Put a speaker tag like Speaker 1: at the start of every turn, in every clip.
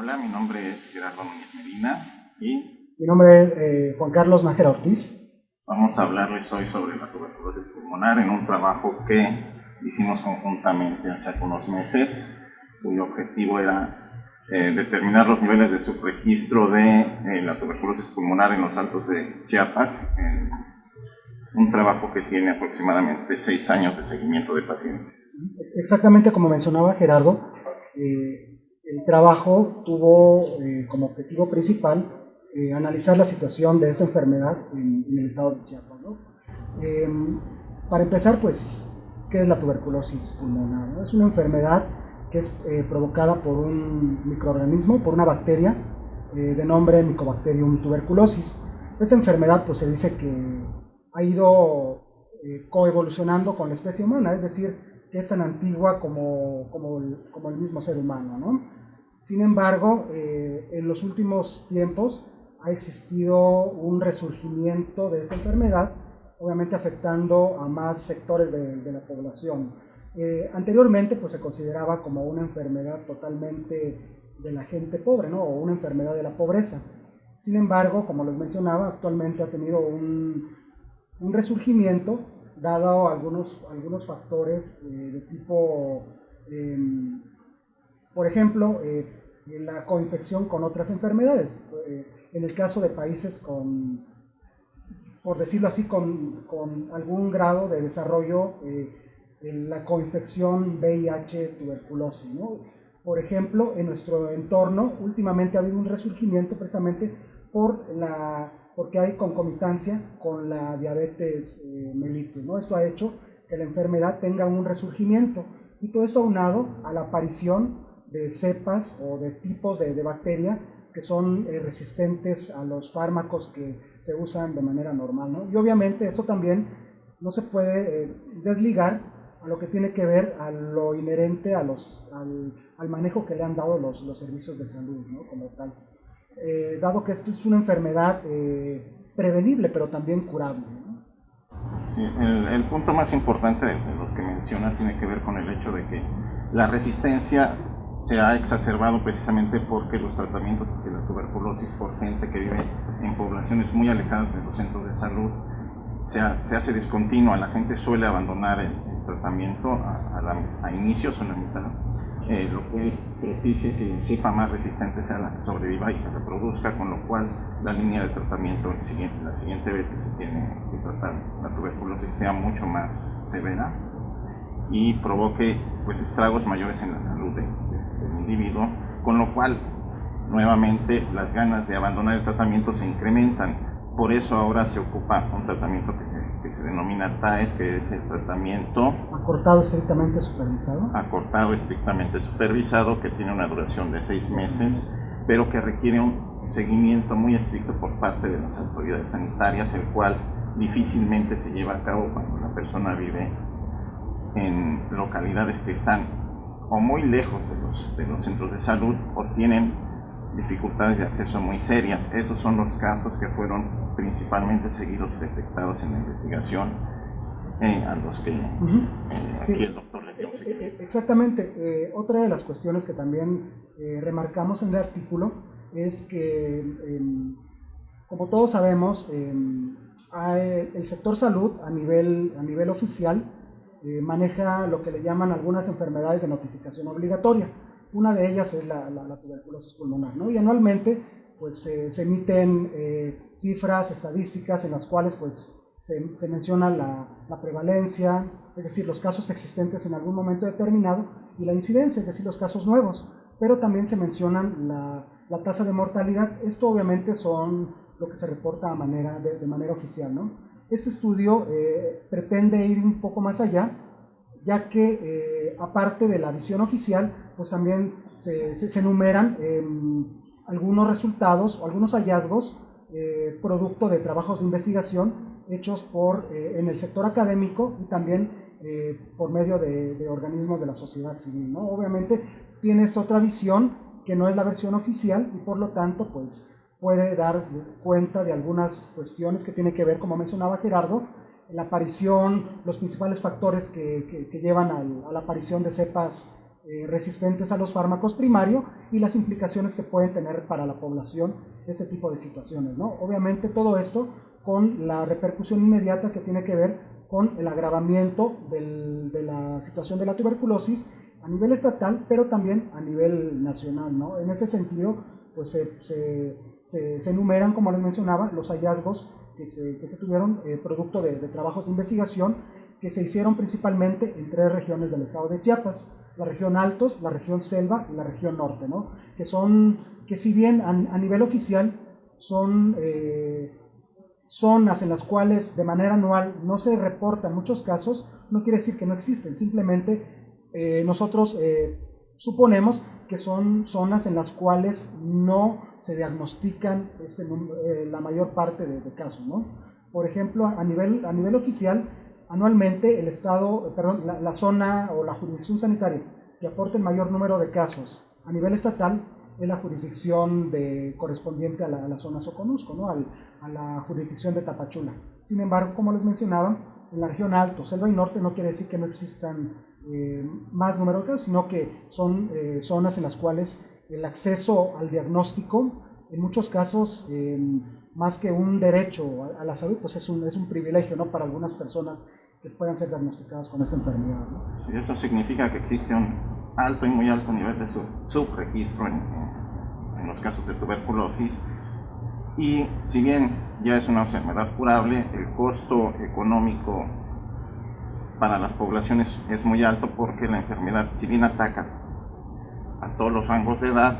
Speaker 1: Hola, mi nombre es Gerardo Núñez Medina y...
Speaker 2: Mi nombre es eh, Juan Carlos Nájera Ortiz.
Speaker 1: Vamos a hablarles hoy sobre la tuberculosis pulmonar en un trabajo que hicimos conjuntamente hace algunos meses, cuyo objetivo era eh, determinar los niveles de subregistro de eh, la tuberculosis pulmonar en los altos de Chiapas, un trabajo que tiene aproximadamente seis años de seguimiento de pacientes.
Speaker 2: Exactamente como mencionaba Gerardo, el trabajo tuvo eh, como objetivo principal eh, analizar la situación de esta enfermedad en, el estado de Chiapas. Em, para empezar, pues, ¿qué es la tuberculosis pulmonar? Es una enfermedad que es eh, provocada por un microorganismo, por una bacteria de nombre Mycobacterium tuberculosis. Esta enfermedad, pues, se dice que ha ido coevolucionando con la especie humana, es decir, que es tan antigua como, como, como el mismo ser humano. ¿no? Sin embargo, eh, en los últimos tiempos ha existido un resurgimiento de esa enfermedad, obviamente afectando a más sectores de, la población. Eh, anteriormente pues, se consideraba como una enfermedad totalmente de la gente pobre, ¿no? o una enfermedad de la pobreza. Sin embargo, como les mencionaba, actualmente ha tenido un, resurgimiento dado algunos, algunos factores eh, de tipo em, por ejemplo, eh, la coinfección con otras enfermedades. Eh, en el caso de países con, por decirlo así, con, algún grado de desarrollo, eh, en la coinfección VIH-tuberculosis. Por ejemplo, en nuestro entorno últimamente ha habido un resurgimiento precisamente por la, porque hay concomitancia con la diabetes mellitus. ¿no? Esto ha hecho que la enfermedad tenga un resurgimiento y todo esto aunado a la aparición de cepas o de tipos de, de bacteria que son eh, resistentes a los fármacos que se usan de manera normal. ¿no? Y obviamente eso también no se puede eh, desligar a lo que tiene que ver a lo inherente a los, al, al manejo que le han dado los, los servicios de salud ¿no? como tal. Eh, dado que esto es una enfermedad prevenible pero también curable.
Speaker 1: Sí, el, el, punto más importante de los que menciona tiene que ver con el hecho de que la resistencia se ha exacerbado precisamente porque los tratamientos hacia la tuberculosis por gente que vive en poblaciones muy alejadas de los centros de salud se, hace discontinua, la gente suele abandonar el, tratamiento a, a, inicios o en la mitad, eh, lo cual propige que el cepa más resistente sea la que sobreviva y se reproduzca, con lo cual la línea de tratamiento siguiente, la siguiente vez que se tiene que tratar la tuberculosis sea mucho más severa y provoque pues estragos mayores en la salud individuo, con lo cual nuevamente las ganas de abandonar el tratamiento se incrementan. Por eso ahora se ocupa un tratamiento que se, que se denomina TAES, que es el tratamiento...
Speaker 2: Acortado estrictamente supervisado.
Speaker 1: Acortado estrictamente supervisado, que tiene una duración de seis meses, pero que requiere un seguimiento muy estricto por parte de las autoridades sanitarias, el cual difícilmente se lleva a cabo cuando la persona vive en localidades que están o muy lejos de los, de los centros de salud o tienen dificultades de acceso muy serias. Esos son los casos que fueron principalmente seguidos y detectados en la investigación eh, a los que eh, aquí el doctor les dio
Speaker 2: eh, Exactamente. otra de las cuestiones que también remarcamos en el artículo es que, em, como todos sabemos, em, el sector salud a nivel, a nivel oficial eh, maneja lo que le llaman algunas enfermedades de notificación obligatoria. Una de ellas es la, tuberculosis pulmonar, ¿no? Y anualmente pues se emiten eh, cifras estadísticas en las cuales pues se, menciona la, prevalencia, es decir, los casos existentes en algún momento determinado y la incidencia, es decir, los casos nuevos, pero también se mencionan la, tasa de mortalidad. Esto obviamente son lo que se reporta de, de manera oficial, ¿no? Este estudio eh, pretende ir un poco más allá, ya que eh, aparte de la visión oficial, pues también se, enumeran em, algunos resultados o algunos hallazgos eh, producto de trabajos de investigación hechos por, en el sector académico y también por medio de, organismos de la sociedad civil. Obviamente tiene esta otra visión que no es la versión oficial y por lo tanto pues puede dar cuenta de algunas cuestiones que tiene que ver, como mencionaba Gerardo, la aparición, los principales factores que, que, llevan a la aparición de cepas eh, resistentes a los fármacos primarios y las implicaciones que pueden tener para la población este tipo de situaciones. ¿no? Obviamente todo esto con la repercusión inmediata que tiene que ver con el agravamiento de la situación de la tuberculosis a nivel estatal, pero también a nivel nacional. ¿no? En ese sentido, pues se, se, se, enumeran, como les mencionaba, los hallazgos que se, que se tuvieron eh, producto de, trabajos de investigación que se hicieron principalmente en tres regiones del estado de Chiapas la región Altos, la región Selva y la región Norte, ¿no? que son, que si bien a, nivel oficial son eh, zonas en las cuales de manera anual no se reportan muchos casos, no quiere decir que no existen, simplemente eh, nosotros suponemos que son zonas en las cuales no se diagnostican este, la mayor parte de, casos. ¿no? Por ejemplo, a nivel, a nivel oficial, anualmente el Estado, perdón, la, zona o la jurisdicción sanitaria que aporte el mayor número de casos a nivel estatal es la jurisdicción de, correspondiente a la, zona Soconusco, ¿no? a la jurisdicción de Tapachula. Sin embargo, como les mencionaba, en la región Alto, Selva y Norte no quiere decir que no existan eh, más casos, sino que son eh, zonas en las cuales el acceso al diagnóstico, en muchos casos, eh, más que un derecho a, la salud, pues es un, es un privilegio ¿no? para algunas personas que puedan ser diagnosticadas con esta enfermedad.
Speaker 1: Y eso significa que existe un alto y muy alto nivel de subregistro en, en los casos de tuberculosis. Y si bien ya es una enfermedad curable, el costo económico para las poblaciones es muy alto porque la enfermedad, si bien ataca a todos los rangos de edad,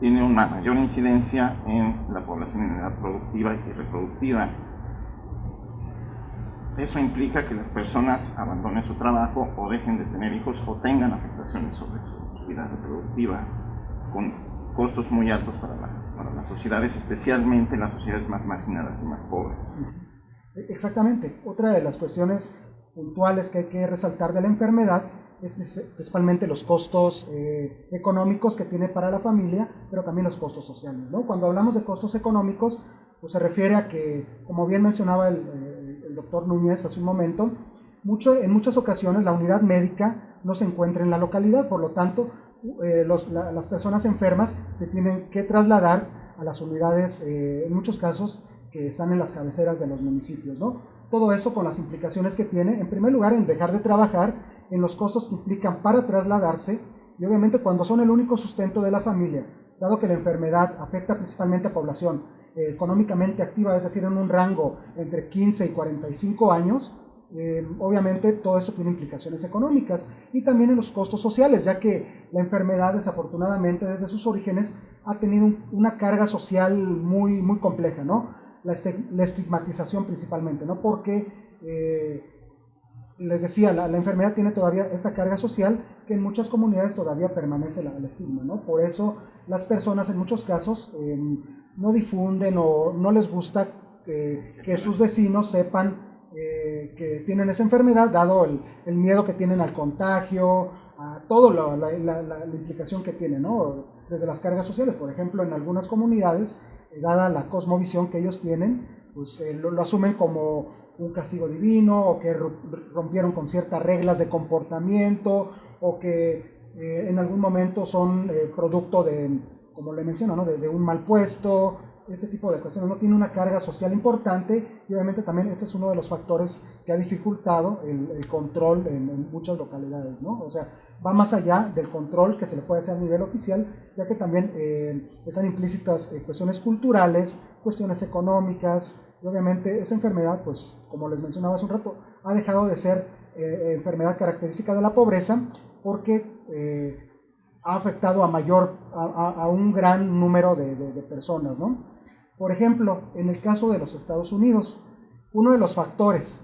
Speaker 1: tiene una mayor incidencia en la población en edad productiva y reproductiva. Eso implica que las personas abandonen su trabajo o dejen de tener hijos o tengan afectaciones sobre su vida reproductiva con costos muy altos para, para las sociedades, especialmente las sociedades más marginadas y más pobres.
Speaker 2: Exactamente. Otra de las cuestiones puntuales que hay que resaltar de la enfermedad principalmente los costos eh, económicos que tiene para la familia, pero también los costos sociales. ¿no? Cuando hablamos de costos económicos, pues se refiere a que, como bien mencionaba el, eh, doctor Núñez hace un momento, mucho, en muchas ocasiones la unidad médica no se encuentra en la localidad, por lo tanto, eh, los, las personas enfermas se tienen que trasladar a las unidades, en muchos casos, que están en las cabeceras de los municipios. ¿no? Todo eso con las implicaciones que tiene, en primer lugar, en dejar de trabajar en los costos que implican para trasladarse y obviamente cuando son el único sustento de la familia, dado que la enfermedad afecta principalmente a población eh, económicamente activa, es decir, en un rango entre 15 y 45 años, eh, obviamente todo eso tiene implicaciones económicas y también en los costos sociales, ya que la enfermedad desafortunadamente desde sus orígenes ha tenido una carga social muy, muy compleja, ¿no? La, estigmatización principalmente, ¿no? Porque eh, les decía, la, enfermedad tiene todavía esta carga social que en muchas comunidades todavía permanece el estigma, ¿no? Por eso las personas en muchos casos em, no difunden o no les gusta que sus vecinos sepan eh, que tienen esa enfermedad, dado el, miedo que tienen al contagio, a todo la, la, implicación que tiene, ¿no? Desde las cargas sociales, por ejemplo, en algunas comunidades, eh, dada la cosmovisión que ellos tienen, pues eh, lo asumen como un castigo divino o que rompieron con ciertas reglas de comportamiento o que eh, en algún momento son eh, producto de, como le menciono, ¿no? de, un mal puesto, este tipo de cuestiones. No tiene una carga social importante y obviamente también este es uno de los factores que ha dificultado el, control en, muchas localidades. ¿no? O sea, va más allá del control que se le puede hacer a nivel oficial, ya que también eh, están implícitas cuestiones culturales, cuestiones económicas, y obviamente esta enfermedad, pues como les mencionaba hace un rato, ha dejado de ser eh, enfermedad característica de la pobreza porque eh, ha afectado a mayor, a, un gran número de, personas. ¿no? Por ejemplo, en el caso de los Estados Unidos, uno de los factores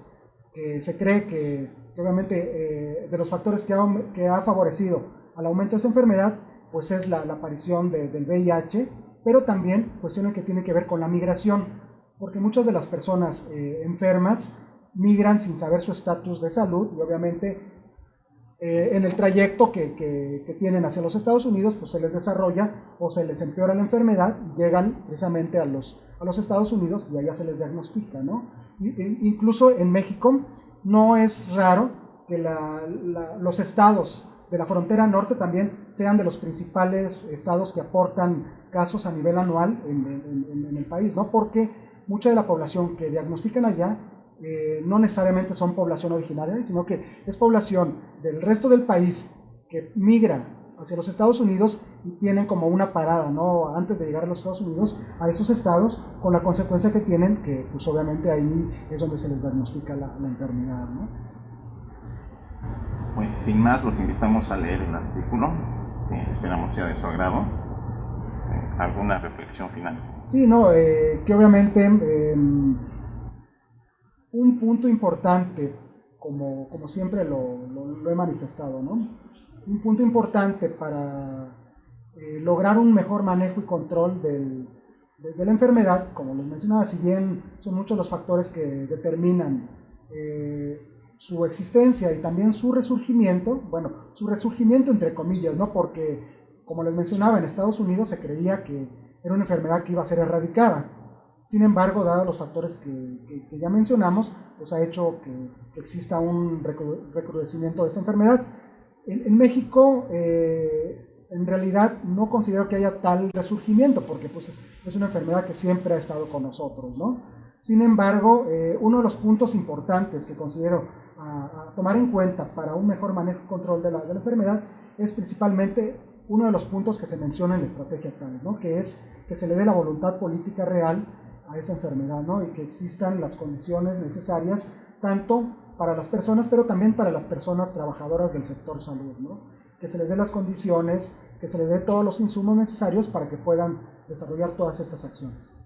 Speaker 2: que se cree que, obviamente, eh, de los factores que ha, favorecido al aumento de esa enfermedad, pues es la, la aparición del VIH, pero también cuestiones que tienen que ver con la migración porque muchas de las personas eh, enfermas migran sin saber su estatus de salud y obviamente eh, en el trayecto que, que, tienen hacia los Estados Unidos pues se les desarrolla o se les empeora la enfermedad llegan precisamente a los, a los Estados Unidos y allá se les diagnostica, ¿no? E incluso en México no es raro que la, los estados de la frontera norte también sean de los principales estados que aportan casos a nivel anual en, el país, ¿no? Porque mucha de la población que diagnostican allá eh, no necesariamente son población originaria, sino que es población del resto del país que migra hacia los Estados Unidos y tienen como una parada, ¿no? Antes de llegar a los Estados Unidos, a esos estados, con la consecuencia que tienen, que pues obviamente ahí es donde se les diagnostica la, la enfermedad, ¿no?
Speaker 1: Pues sin más, los invitamos a leer el artículo, que esperamos sea de su agrado. Eh, ¿Alguna reflexión final?
Speaker 2: Sí, no, eh, que obviamente em, un punto importante, como, como siempre lo, lo, he manifestado, ¿no? un punto importante para eh, lograr un mejor manejo y control del, de, de, la enfermedad, como les mencionaba, si bien son muchos los factores que determinan su existencia y también su resurgimiento, bueno, su resurgimiento entre comillas, ¿no? Porque, como les mencionaba, en Estados Unidos se creía que era una enfermedad que iba a ser erradicada. Sin embargo, dados los factores que, ya mencionamos, pues ha hecho que, exista un recrudecimiento de esta enfermedad. En, México, eh, en realidad, no considero que haya tal resurgimiento, porque pues, es, es una enfermedad que siempre ha estado con nosotros, ¿no? Sin embargo, eh, uno de los puntos importantes que considero tomar en cuenta para un mejor manejo y control de la, enfermedad es principalmente uno de los puntos que se menciona en la estrategia CANES, ¿no? que es que se le dé la voluntad política real a esa enfermedad ¿no? y que existan las condiciones necesarias tanto para las personas, pero también para las personas trabajadoras del sector salud, ¿no? que se les dé las condiciones, que se les dé todos los insumos necesarios para que puedan desarrollar todas estas acciones.